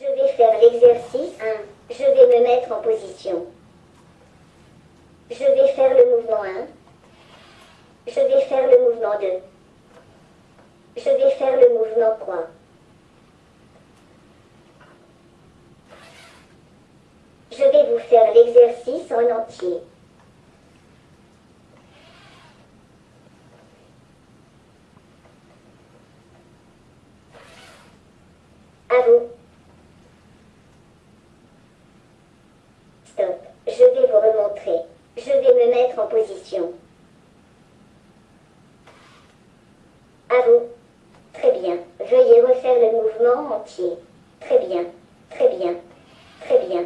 Je vais faire l'exercice 1. Je vais me mettre en position. Je vais faire le mouvement 1. Je vais faire le mouvement 2. Je vais faire le mouvement 3. Je vais vous faire l'exercice en entier. À vous. Stop. Je vais vous remontrer. Je en position. À vous. Très bien. Veuillez refaire le mouvement entier. Très bien. Très bien. Très bien.